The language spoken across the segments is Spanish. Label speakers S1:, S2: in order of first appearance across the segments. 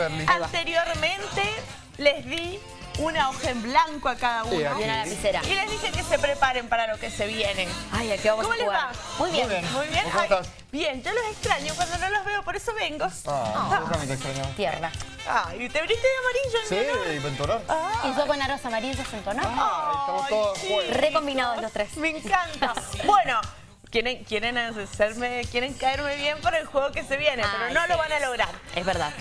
S1: Perli.
S2: Anteriormente les di una hoja en blanco a cada uno.
S1: Sí, aquí.
S3: Y una lapicera.
S2: Y les dije que se preparen para lo que se viene.
S3: Ay, aquí vamos
S2: ¿Cómo
S3: a
S2: les
S3: jugar.
S2: va?
S3: Muy bien.
S1: Muy bien.
S2: Muy bien.
S1: ¿Cómo
S2: Ay,
S1: estás?
S2: bien, yo los extraño cuando no los veo, por eso vengo.
S1: Ah, yo también te.
S3: Tierra.
S2: Ay, ¿te viniste de amarillo?
S1: Sí, y.
S2: Ah,
S3: Y yo con aros amarillos en tono.
S1: Ay, estamos todos
S2: sí.
S1: juegos.
S3: Re combinados los tres.
S2: Me encanta. Bueno, quieren, quieren hacerme, quieren caerme bien por el juego que se viene, pero no
S3: sí.
S2: lo van a lograr.
S3: Es verdad.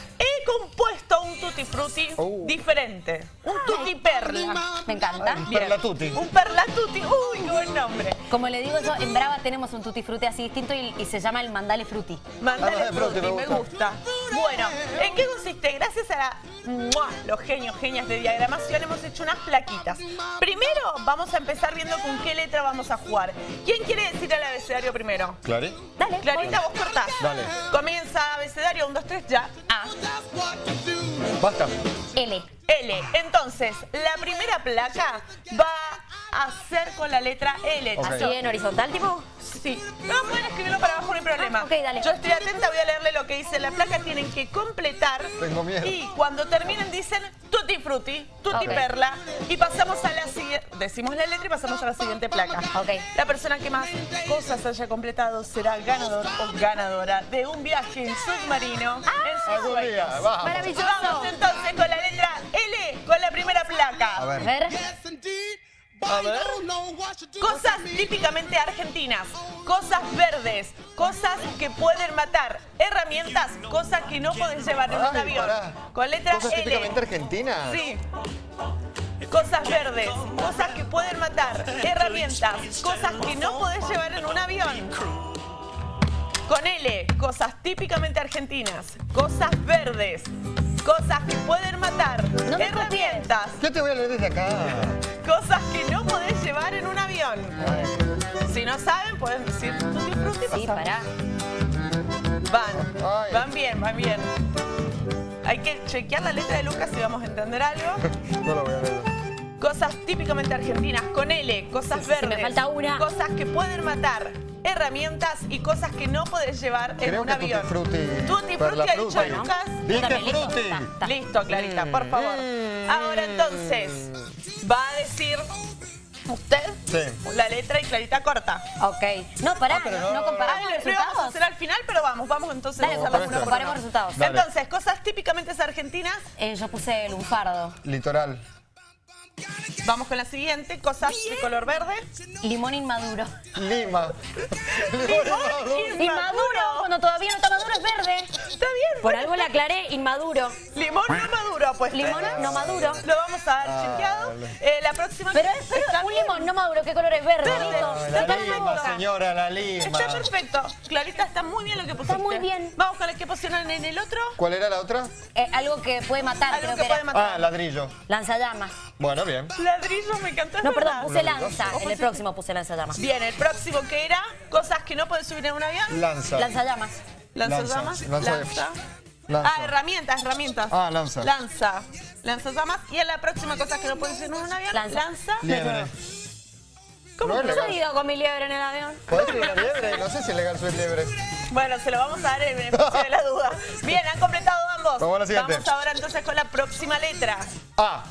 S2: Compuesto un tutti frutti
S1: Uh.
S2: diferente. Un tutti perla.
S3: Me encanta.
S2: Bien.
S1: Perla tutti.
S2: Un perla tutti. Uy, qué buen nombre.
S3: Como le digo yo, en Brava tenemos un tutti frutti así distinto y, y se llama el mandale frutti.
S2: Mandale
S1: Ah, frutti,
S2: frutti,
S1: me
S2: me gusta. Bueno, ¿en qué consiste? Gracias a la- ¡mua! los genios, genias de diagramación hemos hecho unas plaquitas. Primero vamos a empezar viendo con qué letra vamos a jugar. ¿Quién quiere decir el abecedario primero?
S1: ¿Clari?
S3: Dale.
S2: Clarita, vos cortás.
S1: Dale.
S2: Comienza abecedario, 1, 2, 3, ya. A.
S1: Basta.
S3: L.
S2: L. Entonces, la primera placa va a ser con la letra L.
S3: Así en horizontal, tipo.
S2: Sí. No pueden escribirlo para abajo, no hay problema.
S3: Ah, ok, dale.
S2: Yo estoy atenta, voy a leerle lo que dice la placa. Tienen que completar.
S1: Tengo miedo.
S2: Y cuando terminen dicen tutti frutti, tutti perla. Y pasamos a la siguiente. Decimos la letra y pasamos a la siguiente placa.
S3: Ok.
S2: La persona que más cosas haya completado será ganador o ganadora de un viaje en submarino en sus
S1: día, vamos.
S3: Maravilloso.
S2: Vamos entonces con la letra L, con la primera placa.
S1: A
S3: A
S1: ver.
S3: Ver.
S2: A ver. Cosas típicamente argentinas, cosas verdes, cosas que pueden matar, herramientas, cosas que no podés llevar en un
S1: Ay,
S2: avión.
S1: pará.
S2: Con letra
S1: ¿Cosas
S2: L.
S1: típicamente argentinas?
S2: Sí. Cosas verdes, cosas que pueden matar, herramientas, cosas que no podés llevar en un avión. Con L, cosas típicamente argentinas, cosas verdes, cosas que pueden matar,
S3: No me
S2: herramientas,
S1: Yo te voy a leer desde acá.
S2: cosas que no podés llevar en un avión. Si no saben, pueden decir tutti frutti
S3: Sí, pará.
S2: Van,
S1: Ay.
S2: van bien, van bien. Hay que chequear la letra de Lucas si vamos a entender algo.
S1: No lo voy a leer.
S2: Cosas típicamente argentinas, con L, cosas verdes.
S3: me falta una.
S2: Cosas que pueden matar, herramientas y cosas que no podés llevar en
S1: Creo
S2: un
S1: que
S2: avión.
S1: tutti frutti.
S2: Tutti frutti ha dicho. Lucas.
S1: Dije
S3: listo.
S2: Clarita, por favor.
S1: Mm.
S2: Ahora entonces, va a decir usted
S1: Sí.
S2: la letra y Clarita corta.
S3: Ok. No, pará.
S1: Ah, pero
S3: no,
S1: no-
S3: comparamos
S2: lo vamos a
S3: resultados.
S2: hacer al final, pero vamos, vamos entonces
S3: Dale,
S2: a hacerlo
S1: comparemos
S3: resultados.
S1: Dale.
S2: Entonces, cosas típicamente argentinas.
S3: Eh, yo puse lunfardo.
S1: Litoral.
S2: Vamos con la siguiente, cosas de color verde.
S3: Limón inmaduro.
S1: Lima.
S2: Limón
S3: Inmaduro. Cuando todavía no está maduro es verde.
S2: Está bien.
S3: Por algo la aclaré, inmaduro.
S2: Limón no maduro, pues.
S3: Limón no maduro.
S2: Lo vamos a dar
S1: Ah,
S2: chequeado. Eh, la próxima.
S3: Pero es pero
S2: Está
S3: un
S2: bien.
S3: limón no maduro, ¿qué color es verde?
S2: Verde. Está
S1: La
S2: perfecto.
S1: lima, señora, la lima.
S2: Está perfecto. Clarita, está muy bien lo que pusiste.
S3: muy bien.
S2: Vamos con el que pusieron en el otro.
S1: ¿Cuál era la otra?
S3: Eh, algo que puede matar,
S2: Algo
S3: creo
S2: que
S3: que,
S2: puede
S3: era.
S2: matar.
S1: Ah, ladrillo.
S3: Lanzallamas.
S1: Bueno, bien.
S2: Ladrillo, me encantó.
S3: No, perdón, puse lanza. En el próximo puse lanzallamas.
S2: Bien, el próximo que era cosas que no puedes subir en un avión.
S1: Lanza.
S3: Lanzallamas.
S2: Lanzallamas.
S1: Lanza.
S2: Lanza.
S1: Lanza.
S2: Ah, herramientas, herramientas.
S1: Ah, lanza.
S2: Lanza. Lanzallamas. Y en la próxima cosas que no puedes subir en un avión.
S3: Lanza.
S2: Lanza.
S1: Liebre.
S2: ¿Cómo
S1: No
S3: he ido con mi liebre en el avión.
S1: ¿Podés subir la liebre? No sé si es legal subir liebre.
S2: Bueno, se lo vamos a dar en beneficio de la duda. Bien, han completado ambos.
S1: Vamos a la siguiente.
S2: Vamos ahora entonces con la próxima letra.
S1: A.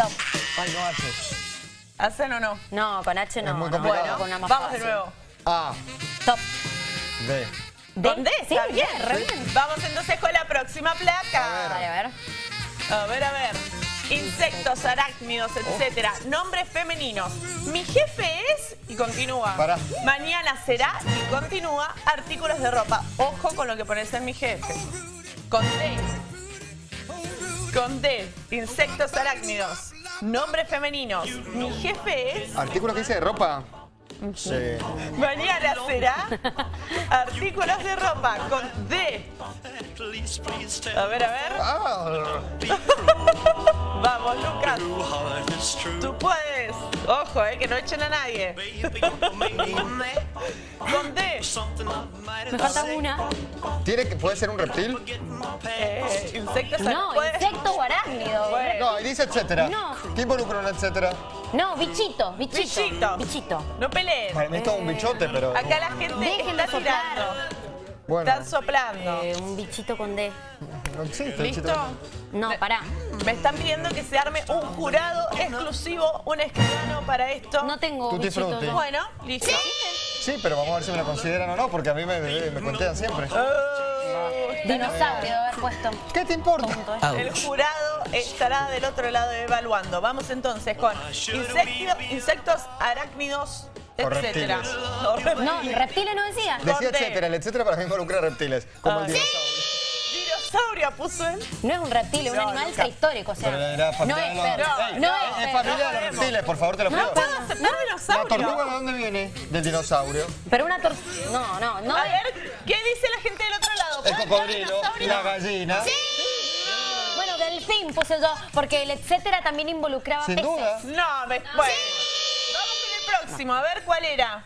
S3: Stop.
S1: Ay, no H.
S2: ¿Hacen o no?
S3: No, con H no.
S1: Es muy
S3: no,
S1: complicado.
S2: Bueno,
S3: con una más
S2: vamos de nuevo.
S1: A.
S3: Stop.
S1: D.
S3: ¿D?
S2: ¿Con D?
S3: Sí,
S2: Está bien,
S3: re
S2: ¿sí?
S3: bien.
S2: Vamos entonces con la próxima placa.
S3: Vale, a ver.
S2: A ver, a ver. Insectos, arácnidos, etcétera. Nombres femeninos. Mi jefe es y continúa.
S1: Pará.
S2: Mañana será y continúa. Artículos de ropa. Ojo con lo que pones en mi jefe. Con D. Con D. Insectos, arácnidos. Nombres femeninos. Mi jefe es.
S1: ¿Artículo que dice de ropa? Sí.
S2: Mañana será. Artículos de ropa. Con D. A ver, a ver.
S1: Ah.
S2: Vamos, Lucas. Tú puedes. Ojo, eh, que no echen a nadie. Con D.
S3: Me falta una.
S1: ¿Tiene que, ¿Puede ser un reptil?
S2: Eh, insectos.
S3: No,
S2: puede-
S3: insecto o arácnido.
S2: Bueno.
S1: No, y dice etcétera.
S3: No.
S1: ¿Qué involucra un etcétera?
S3: No, bichito, bichito.
S2: Bichito.
S3: Bichito.
S2: No peleen.
S1: Para mí es todo un bichote, pero...
S2: Acá la gente está
S3: soplar.
S2: tirando.
S1: Bueno.
S2: Están soplando.
S3: Eh, un bichito con D.
S1: No existe.
S2: ¿Listo?
S3: No, pará.
S2: Me están pidiendo que se arme un jurado exclusivo, un escribano para esto.
S3: No tengo
S1: Tutti
S3: bichitos.
S1: frutti.
S2: Bueno, listo.
S1: Sí, pero vamos a ver si me lo consideran o no, porque a mí me, me, me cuentean siempre.
S3: Dinosaurio de haber puesto.
S1: ¿Qué te importa?
S2: El jurado estará del otro lado evaluando. Vamos entonces con insectio- insectos, arácnidos, etcétera. No, reptiles.
S3: no decía.
S1: Decía etcétera, el etcétera para mí involucra reptiles, como el
S2: Ay.
S1: dinosaurio.
S2: Dinosaurio puso él.
S3: No es un reptil, es un
S2: No,
S3: animal
S2: nunca.
S3: prehistórico. O sea,
S1: Pero era
S3: no es perro. No
S2: no,
S3: es
S1: Es
S3: perro.
S1: familiar a los reptiles, por favor, te lo
S3: No
S1: pido.
S2: ¿Puedo aceptar
S1: ¿La
S2: dinosaurio?
S1: tortuga de dónde viene? Del dinosaurio.
S3: Pero una tor... No, no, no.
S2: A ver, ¿qué dice la gente del otro lado?
S1: El
S2: ¿Puede ser
S1: cocodrilo, la gallina.
S3: Bueno, delfín puse yo, porque el etcétera también involucraba
S1: Sin
S3: peces.
S1: duda.
S2: No, me... bueno. Vamos con el próximo. A ver cuál era.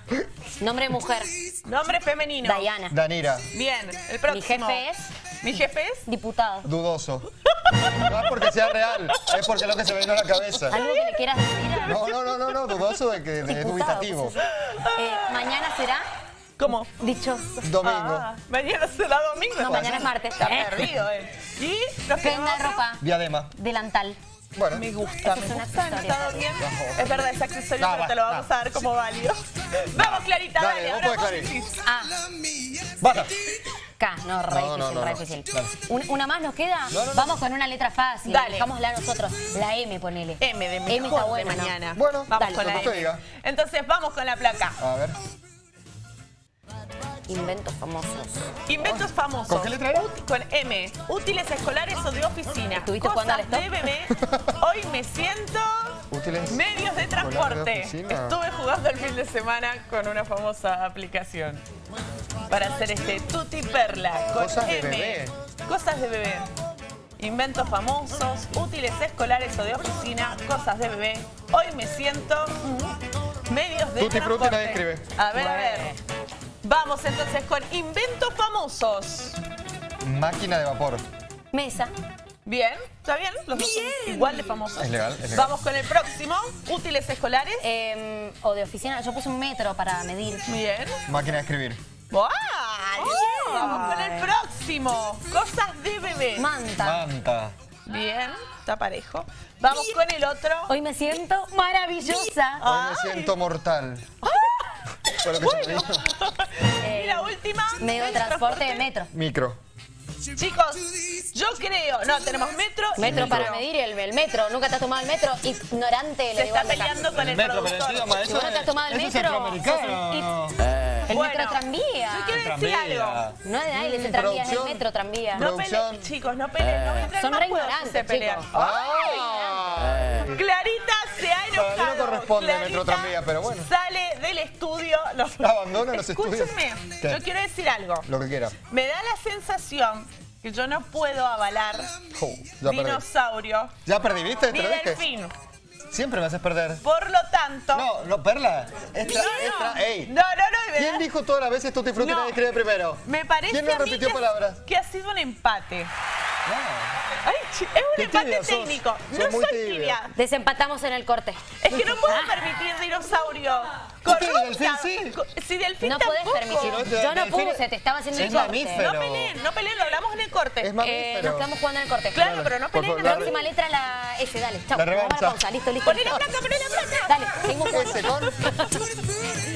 S3: Nombre de mujer,
S2: Nombre femenino.
S3: Diana.
S1: Danira,
S2: Bien, el próximo.
S3: Mi jefe es
S2: Mi jefe es.
S3: diputado.
S1: dudoso. No es porque sea real, es porque es lo que se me vino a la cabeza.
S3: ¿Algo que le quieras decir? a-
S1: No, no, no, no, no, dudoso de que de- es dubitativo.
S3: Eh, mañana será
S2: ¿Cómo?
S3: dicho.
S1: Domingo,
S2: Ah, mañana será domingo.
S3: No, mañana es martes.
S2: Está
S3: ¿eh?
S2: perdido, eh. Y nos
S3: Prenda
S2: quedamos-
S3: de ropa,
S1: diadema.
S3: delantal.
S1: Bueno,
S2: Me gusta, me
S3: es un
S2: gusta,
S3: accesorio.
S2: está bien. Es verdad, es accesorio,
S1: No,
S2: pero
S1: va,
S2: te lo vamos
S1: no.
S2: a dar como válido. Vamos, Clarita,
S1: Dale,
S2: dale.
S1: vos
S2: ahora
S1: podés,
S2: vos
S1: Clarín.
S2: decís.
S3: A,
S1: basta.
S3: K. No, re
S1: No,
S3: difícil,
S1: no,
S3: re
S1: no.
S3: difícil.
S1: Dale.
S3: Un- ¿Una más nos queda?
S1: No, no, no.
S3: Vamos con una letra fácil.
S2: Dale.
S3: Dejámosla nosotros. La M, ponele.
S2: M de
S3: M
S2: mejor
S3: está
S2: de mañana.
S1: Bueno,
S2: vamos
S3: dale,
S2: con la M.
S1: diga.
S2: Entonces, vamos con la placa.
S1: A ver,
S3: Inventos famosos.
S2: Inventos famosos.
S1: ¿Con qué letra era?
S2: Ut- Con M. Útiles escolares o de oficina.
S3: ¿Estuviste jugando al stop?
S2: de bebé. Hoy me siento...
S1: útiles.
S2: Medios de transporte. Estuve jugando el fin de semana con una famosa aplicación para hacer este tutti perla con
S1: Cosas de
S2: M.
S1: bebé.
S2: Cosas de bebé. Inventos famosos, útiles escolares o de oficina, cosas de bebé. Hoy me siento mm, medios de
S1: Tutti frutti
S2: transporte.
S1: nadie escribe.
S2: A ver, a ver. Vamos entonces con inventos famosos.
S1: Máquina de vapor.
S3: Mesa.
S2: Bien, ¿está bien? Los dos son igual de famosos.
S1: Es legal, es legal.
S2: Vamos con el próximo. Útiles escolares.
S3: eh, o de oficina. Yo puse un metro para medir.
S2: Bien.
S1: Máquina de escribir.
S2: ¡Wow! Vamos con el próximo. Cosas de bebé.
S3: Manta.
S1: Manta.
S2: Bien, está parejo. Vamos con el otro.
S3: Hoy me siento maravillosa.
S1: Hoy me siento mortal. Fue lo que se me vino.
S2: Y la última.
S3: Medio de transporte de metro.
S1: Micro.
S2: Chicos, yo creo. No, tenemos metro. y
S3: Metro para medir el, el metro. Nunca te has tomado el metro. Ignorante. lo
S2: Se
S3: digo
S2: está peleando con el,
S1: metro, pero
S2: productor.
S1: el idioma,
S3: Si vos no te has tomado el
S1: eso es
S3: metro. El
S2: Bueno,
S3: metro tranvía.
S2: Yo quiero decir
S1: Tranvía.
S2: algo.
S3: No es de ahí, es el tranvía, es el metro tranvía.
S2: No peleen, chicos, no peleen. No entren
S3: Son
S2: más
S3: re ignorantes,
S2: se pelean.
S3: chicos.
S1: ¡Ah!
S2: Clarita se ha enojado.
S1: no corresponde
S2: Clarita
S1: Metro Tranvía, pero bueno.
S2: Sale del estudio. Los...
S1: Abandona los estudios.
S2: Escúchenme,
S1: ¿Qué?
S2: yo quiero decir algo.
S1: Lo que quiera.
S2: Me da la sensación que yo no puedo avalar
S1: Jo, ya perdí.
S2: dinosaurio
S1: ¿Ya perdí, viste?
S2: ni delfín.
S1: Siempre me haces perder.
S2: Por lo tanto...
S1: No, no, Perla. Extra,
S2: No, no.
S1: extra, ey.
S2: No, no, no,
S1: ¿Quién dijo todas las veces Tutti Frutti
S2: No.
S1: nadie escribe primero?
S2: Me parece
S1: ¿Quién no
S2: a mí
S1: repitió
S2: que,
S1: palabras?
S2: que ha sido un empate.
S1: No.
S2: Ay, es un
S1: Qué
S2: empate técnico.
S1: Sos
S2: no soy
S1: tibia.
S2: tibia.
S3: Desempatamos en el corte.
S2: Es que no puedo permitir dinosaurio. Corrupta.
S1: ¿Delfín sí?
S2: Si delfín
S3: No podés
S2: tampoco.
S3: permitir.
S1: Si no,
S3: Yo no
S1: delfín-
S3: puse, te estaba haciendo
S1: es
S3: el corte.
S1: mamífero.
S2: No peleen, no peleen, lo hablamos en el corte.
S1: Es
S3: Eh, nos quedamos jugando en el corte.
S2: Claro, pero no peleen.
S3: La próxima letra la S, dale. Chau.
S1: La
S3: Vamos a
S1: revancha.
S3: pausa. Listo, listo.
S2: Poné la placa, poné la placa.
S3: Dale, seguimos jugando.